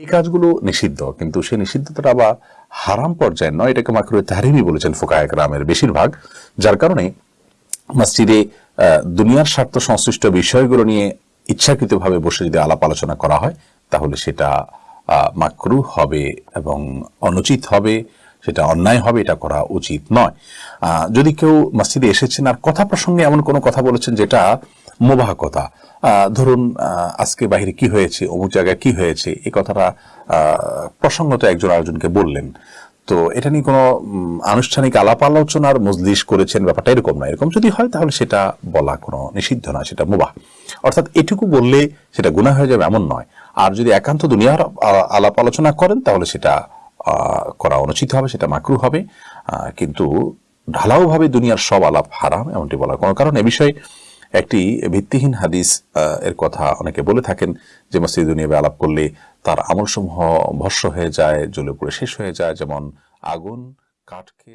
এই কাজগুলো নিষিদ্ধ, কিন্তু সেই নিষিদ্ধতা আবার হারাম পর্যায়ে নয়। এটাকে মাকরু তাহারিমি বলেছেন ফোকায় গ্রামের বেশিরভাগ, যার কারণে মসজিদে দুনিয়ার স্বার্থ সংশ্লিষ্ট বিষয়গুলো নিয়ে ইচ্ছাকৃতভাবে বসে যদি আলাপ আলোচনা করা হয়, তাহলে সেটা মাকরু হবে এবং অনুচিত হবে, সেটা অন্যায় হবে, এটা করা উচিত নয়। যদি কেউ মসজিদে এসেছেন আর কথা প্রসঙ্গে এমন কোনো কথা বলেছেন যেটা মোবাহ কথা ধরুন আজকে বাহিরে কি হয়েছে, অমুক জায়গায় কি হয়েছে এই কথাটা প্রসঙ্গত একজন আরেকজনকে বললেন। তো এটা নিয়ে কোনো আনুষ্ঠানিক আলাপ আলোচনার মজলিস করেছেন ব্যাপারটা এরকম না। এরকম যদি হয় তাহলে সেটা বলা কোনো নিষিদ্ধ নয় সেটা মুবাহ। অর্থাৎ এটুকু বললে সেটা গুনাহ হয়ে যাবে এমন নয়। আর যদি একান্ত দুনিয়ার আলাপ আলোচনা করেন তাহলে সেটা করা অনুচিত হবে, সেটা মাকরু হবে। কিন্তু ঢালাওভাবে দুনিয়ার সব আলাপ হারাম, এমনটি বলার কোনো কারণ। এ বিষয়ে একটি ভিত্তিহীন হাদিস এর কথা অনেকে বলে থাকেন যে মসজিদ নিয়ে আলাপ করলে তার আমলসমূহ ভস্য হয়ে যায়, জ্বলে পড়ে শেষ হয়ে যায়, যেমন আগুন কাঠকে